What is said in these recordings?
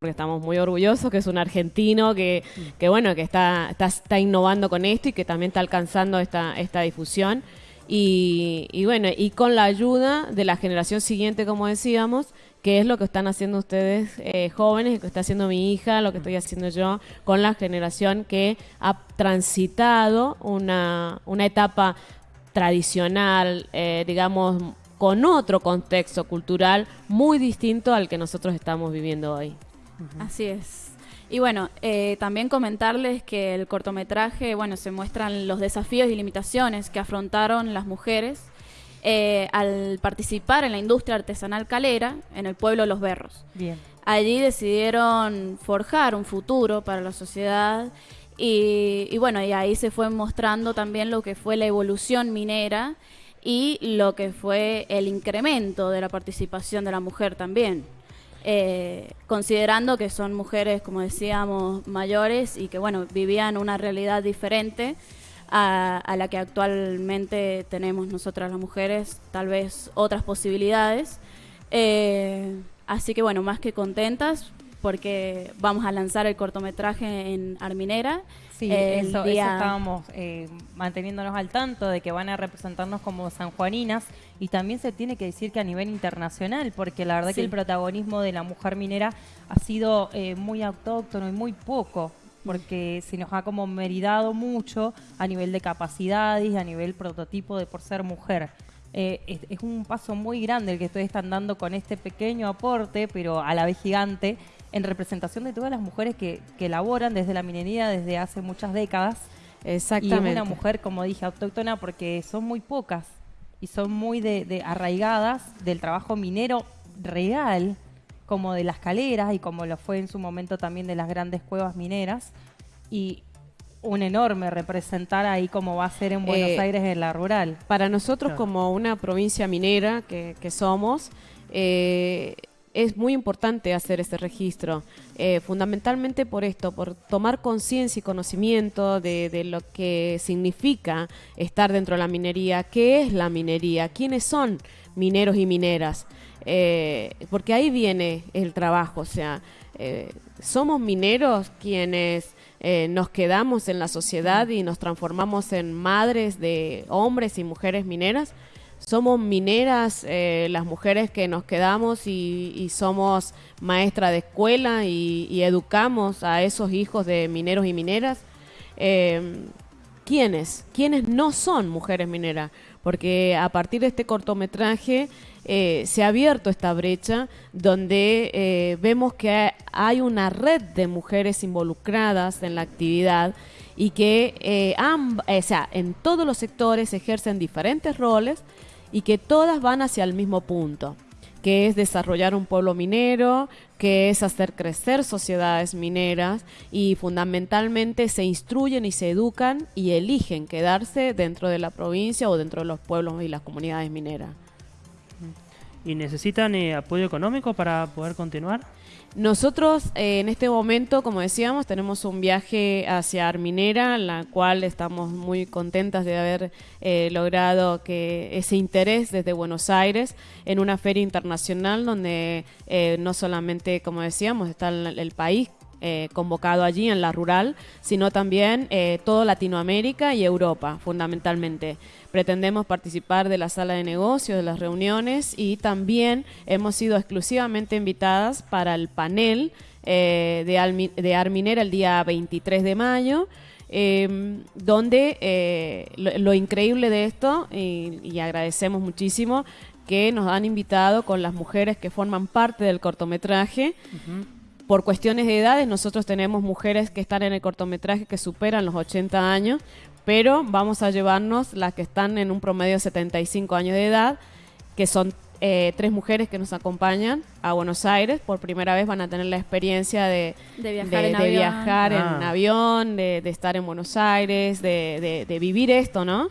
porque estamos muy orgullosos, que es un argentino que, que bueno, que está, está, innovando con esto y que también está alcanzando esta, esta difusión. Y, y bueno, y con la ayuda de la generación siguiente, como decíamos, que es lo que están haciendo ustedes eh, jóvenes, lo que está haciendo mi hija, lo que estoy haciendo yo, con la generación que ha transitado una, una etapa tradicional, eh, digamos, con otro contexto cultural muy distinto al que nosotros estamos viviendo hoy. Así es. Y bueno, eh, también comentarles que el cortometraje, bueno, se muestran los desafíos y limitaciones que afrontaron las mujeres eh, al participar en la industria artesanal calera en el pueblo Los Berros. Bien. Allí decidieron forjar un futuro para la sociedad y, y bueno, y ahí se fue mostrando también lo que fue la evolución minera y lo que fue el incremento de la participación de la mujer también. Eh, considerando que son mujeres, como decíamos, mayores y que bueno, vivían una realidad diferente a, a la que actualmente tenemos nosotras las mujeres, tal vez otras posibilidades. Eh, así que bueno, más que contentas porque vamos a lanzar el cortometraje en Arminera. Sí, eso, eso estábamos eh, manteniéndonos al tanto de que van a representarnos como sanjuaninas y también se tiene que decir que a nivel internacional, porque la verdad Sí. que el protagonismo de la mujer minera ha sido eh, muy autóctono y muy poco, porque se nos ha como meridado mucho a nivel de capacidades a nivel prototipo de por ser mujer. Eh, es, es un paso muy grande el que ustedes están dando con este pequeño aporte, pero a la vez gigante, en representación de todas las mujeres que, que laboran desde la minería desde hace muchas décadas. Y es Exactamente. una mujer, como dije, autóctona porque son muy pocas y son muy de, de arraigadas del trabajo minero real, como de las caleras y como lo fue en su momento también de las grandes cuevas mineras. Y un enorme representar ahí como va a ser en Buenos Eh, Aires en la rural. Para nosotros, Claro. como una provincia minera que, que somos, eh, es muy importante hacer ese registro, eh, fundamentalmente por esto, por tomar conciencia y conocimiento de, lo que significa estar dentro de la minería, qué es la minería, quiénes son mineros y mineras, eh, porque ahí viene el trabajo, o sea, eh, somos mineros quienes nos quedamos en la sociedad y nos transformamos en madres de hombres y mujeres mineras. Somos mineras eh, las mujeres que nos quedamos y, somos maestra de escuela y, y educamos a esos hijos de mineros y mineras. Eh, ¿Quiénes? ¿Quiénes no son mujeres mineras? Porque a partir de este cortometraje eh, se ha abierto esta brecha donde eh, vemos que hay una red de mujeres involucradas en la actividad y que eh, sea, en todos los sectores ejercen diferentes roles y que todas van hacia el mismo punto que es desarrollar un pueblo minero, que es hacer crecer sociedades mineras y fundamentalmente se instruyen y se educan y eligen quedarse dentro de la provincia o dentro de los pueblos y las comunidades mineras. ¿Y necesitan eh, apoyo económico para poder continuar? Nosotros eh, en este momento, como decíamos, tenemos un viaje hacia Arminera, en la cual estamos muy contentas de haber eh, logrado que ese interés desde Buenos Aires en una feria internacional donde eh, no solamente, como decíamos, está el, el país eh, convocado allí en la rural, sino también eh, toda Latinoamérica y Europa, fundamentalmente. Pretendemos participar de la sala de negocios, de las reuniones y también hemos sido exclusivamente invitadas para el panel eh, de, de Arminera el día 23 de mayo. eh, donde eh, lo, increíble de esto, y agradecemos muchísimo, que nos han invitado con las mujeres que forman parte del cortometraje, por cuestiones de edades, nosotros tenemos mujeres que están en el cortometraje que superan los 80 años, pero vamos a llevarnos las que están en un promedio de 75 años de edad, que son eh, tres mujeres que nos acompañan a Buenos Aires. Por primera vez van a tener la experiencia de, De viajar de- en de avión. viajar en Ah. avión, de, de estar en Buenos Aires, de, de- de vivir esto, ¿no?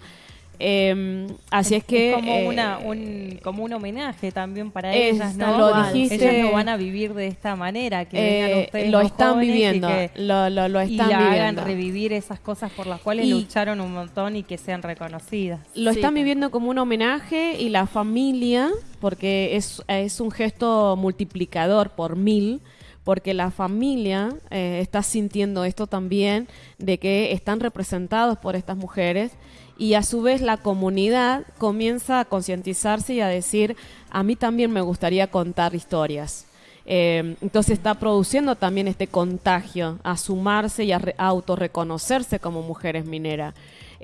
Eh, así es, que... como eh, una un como un homenaje también para es- ellas no ellas dijiste- lo van a vivir de esta manera que eh, vengan ustedes lo están y viviendo, que- lo, lo, lo y están hagan viviendo. revivir esas cosas por las cuales Y- lucharon un montón y que sean reconocidas. Lo Sí, están viviendo como un homenaje y la familia, porque es, es un gesto multiplicador por mil, porque la familia eh, está sintiendo esto también, de que están representados por estas mujeres y a su vez la comunidad comienza a concientizarse y a decir, a mí también me gustaría contar historias. Eh, entonces está produciendo también este contagio a sumarse y a, autorreconocerse como mujeres mineras.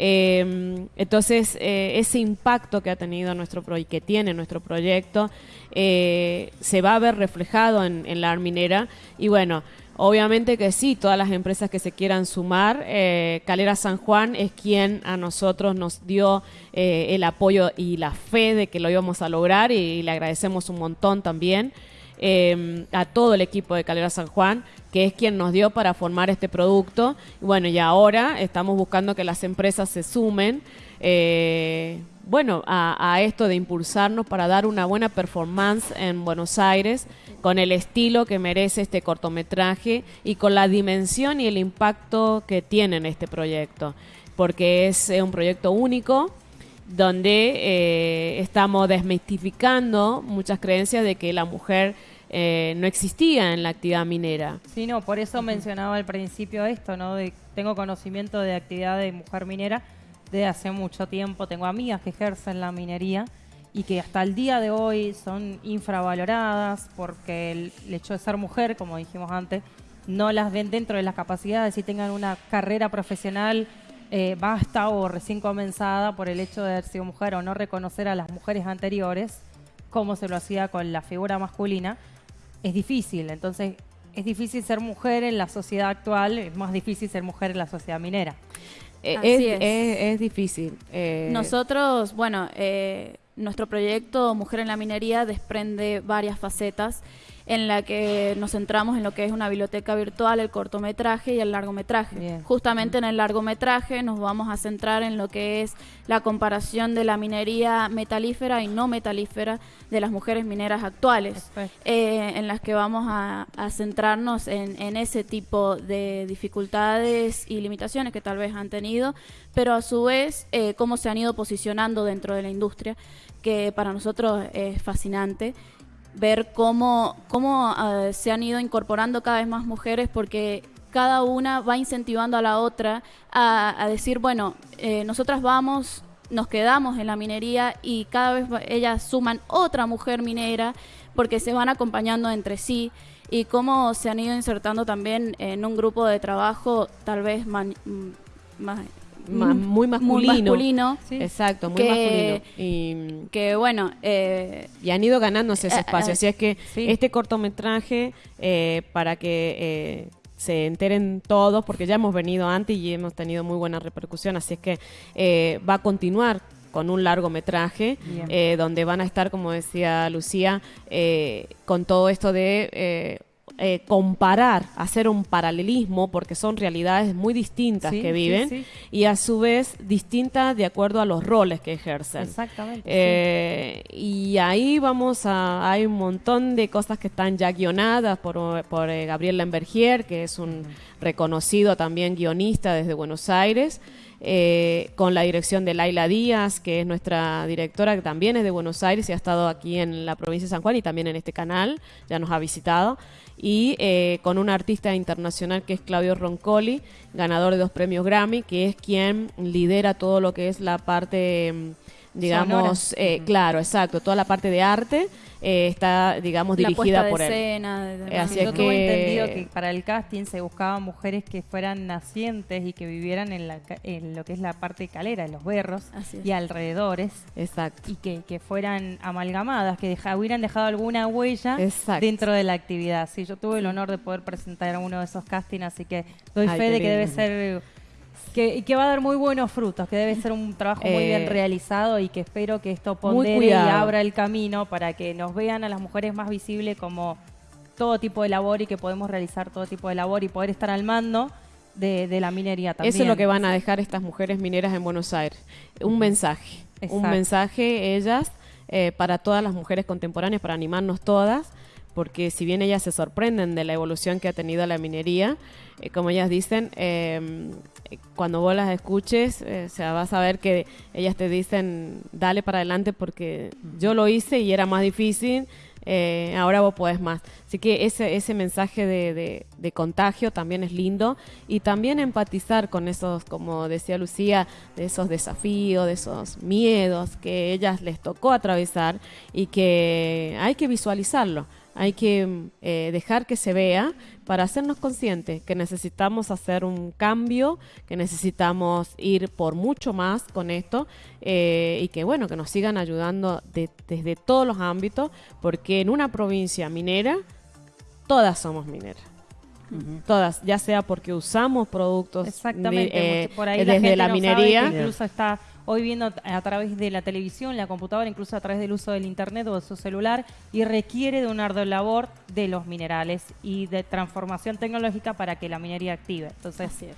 Eh, entonces, eh, ese impacto que ha tenido nuestro y que tiene nuestro proyecto se va a ver reflejado en, la minera. Y bueno, Obviamente que sí, todas las empresas que se quieran sumar, eh, Calera San Juan es quien a nosotros nos dio eh, el apoyo y la fe de que lo íbamos a lograr y, le agradecemos un montón también em, a todo el equipo de Calera San Juan, que es quien nos dio para formar este producto. Y bueno, y ahora estamos buscando que las empresas se sumen. Eh, bueno, a, esto de impulsarnos para dar una buena performance en Buenos Aires con el estilo que merece este cortometraje y con la dimensión y el impacto que tiene en este proyecto, porque es un proyecto único donde eh, estamos desmistificando muchas creencias de que la mujer eh, no existía en la actividad minera. Sí, no, por eso mencionaba al principio esto, ¿no? De, tengo conocimiento de actividad de mujer minera, de hace mucho tiempo. Tengo amigas que ejercen la minería y que hasta el día de hoy son infravaloradas porque el hecho de ser mujer, como dijimos antes, no las ven dentro de las capacidades y tengan una carrera profesional eh, basta o recién comenzada por el hecho de haber sido mujer o no reconocer a las mujeres anteriores, como se lo hacía con la figura masculina, es difícil. Entonces, es difícil ser mujer en la sociedad actual, es más difícil ser mujer en la sociedad minera. Eh, es, difícil. Eh. Nosotros, bueno, eh, nuestro proyecto Mujer en la Minería desprende varias facetas en la que nos centramos en lo que es una biblioteca virtual, el cortometraje y el largometraje. Justamente en el largometraje nos vamos a centrar en lo que es la comparación de la minería metalífera y no metalífera de las mujeres mineras actuales, eh, en las que vamos a, centrarnos en, ese tipo de dificultades y limitaciones que tal vez han tenido, pero a su vez eh, cómo se han ido posicionando dentro de la industria, que para nosotros es fascinante ver cómo, cómo ah, se han ido incorporando cada vez más mujeres porque cada una va incentivando a la otra a, decir, bueno, eh, nosotras vamos, nos quedamos en la minería y cada vez ellas suman otra mujer minera porque se van acompañando entre sí y cómo se han ido insertando también en un grupo de trabajo tal vez más, muy masculino. Exacto, muy masculino. Y, que bueno. Eh, y han ido ganándose ese eh, espacio. Así es que este cortometraje, eh, para que se enteren todos, porque ya hemos venido antes y hemos tenido muy buena repercusión, así es que va a continuar con un largometraje donde van a estar, como decía Lucía, con todo esto de eh, comparar, hacer un paralelismo, porque son realidades muy distintas que viven y a su vez distintas de acuerdo a los roles que ejercen. Exactamente. Eh, y ahí vamos a, hay un montón de cosas que están ya guionadas por, por eh, Gabriel Lambergier, que es un reconocido también guionista desde Buenos Aires. con la dirección de Laila Díaz, que es nuestra directora, que también es de Buenos Aires y ha estado aquí en la provincia de San Juan y también en este canal, ya nos ha visitado y eh, con un artista internacional que es Claudio Roncoli, ganador de dos premios Grammy, que es quien lidera todo lo que es la parte, mm, digamos, eh, claro, exacto, toda la parte de arte eh, está, digamos, dirigida por él. Escena, Así Yo tuve entendido que para el casting se buscaban mujeres que fueran nacientes y que vivieran en, la, en lo que es la parte calera, en los berros y alrededores. Exacto. Y que, que fueran amalgamadas, que hubieran dejado alguna huella dentro de la actividad. Sí, yo tuve el honor de poder presentar uno de esos castings, así que doy fe de que debe ser que, que, va a dar muy buenos frutos, que debe ser un trabajo muy bien eh, realizado y que espero que esto pondere y abra el camino para que nos vean a las mujeres más visibles como todo tipo de labor y que podemos realizar todo tipo de labor y poder estar al mando de, la minería también. Eso es lo que van a dejar estas mujeres mineras en Buenos Aires. Un mensaje. Un mensaje ellas eh, para todas las mujeres contemporáneas, para animarnos todas porque si bien ellas se sorprenden de la evolución que ha tenido la minería, eh, como ellas dicen, em, cuando vos las escuches, eh, o vas a ver que ellas te dicen, dale para adelante porque yo lo hice y era más difícil, eh, ahora vos podés más. Así que ese, ese mensaje de, de- de contagio también es lindo y también empatizar con esos, como decía Lucía, de esos desafíos, de esos miedos que ellas les tocó atravesar y que hay que visualizarlo. Hay que mm, eh, dejar que se vea para hacernos conscientes que necesitamos hacer un cambio, que necesitamos ir por mucho más con esto eh, y que bueno, que nos sigan ayudando de- desde todos los ámbitos, porque en una provincia minera todas somos mineras. Todas, ya sea porque usamos productos Exactamente, de- eh, por ahí desde la, gente la no minería. sabe incluso está hoy viendo a través de la televisión, la computadora, incluso a través del uso del internet o de su celular y requiere de una labor de los minerales y de transformación tecnológica para que la minería active. Entonces Así es.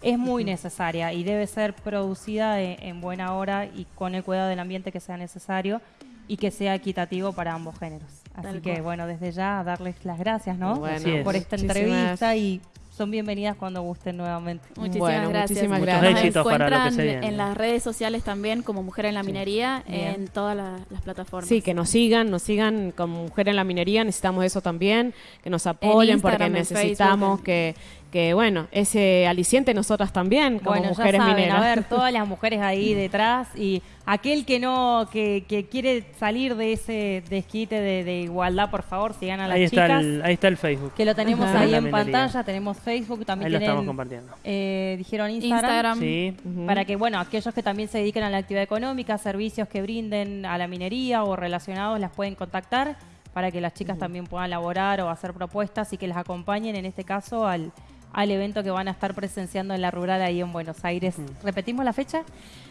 es muy necesaria y debe ser producida en, en buena hora y con el cuidado del ambiente que sea necesario y que sea equitativo para ambos géneros. Así Tal que cual. bueno, desde ya darles las gracias, ¿no? Bueno, Así es. por esta muchísimas- entrevista y son bienvenidas cuando gusten nuevamente. Muchísimas Bueno, gracias. muchísimas Nos gracias. Muchos éxitos para lo que encuentran se viene. en las redes sociales también como Mujer en la Minería en todas la- las plataformas. Sí, que nos sigan, nos sigan como Mujer en la Minería, necesitamos eso también, que nos apoyen porque necesitamos Facebook, que, que, bueno, ese aliciente nosotras también como bueno, mujeres ya saben, mineras. a ver, todas las mujeres ahí detrás y aquel que no, que, que quiere salir de ese desquite de, de igualdad, por favor, sigan a las Ahí está, chicas. el, ahí está el Facebook. Que lo tenemos Ajá. ahí en pantalla, tenemos Facebook, también Ahí lo estamos compartiendo. eh, dijeron Instagram, Instagram. Sí. Para que, bueno, aquellos que también se dediquen a la actividad económica, servicios que brinden a la minería o relacionados, las pueden contactar para que las chicas también puedan laborar o hacer propuestas y que las acompañen, en este caso, al, al evento que van a estar presenciando en la rural ahí en Buenos Aires. ¿Repetimos la fecha?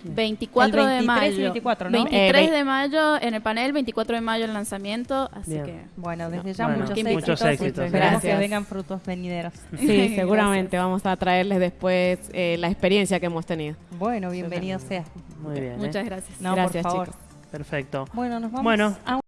24 El de 23 y mayo. 24, ¿no? 23 Eh, de mayo en el panel, 24 de mayo el lanzamiento, así Bien. que Bueno, desde ya Bueno, muchos, muchos éxitos. éxitos. Esperamos que vengan frutos venideros. Sí, seguramente vamos a traerles después eh, la experiencia que hemos tenido. Bueno, bienvenido sea. Muy bien. ¿eh? muchas gracias. No, Gracias, por favor. chicos. Perfecto. Bueno, nos vamos Bueno. a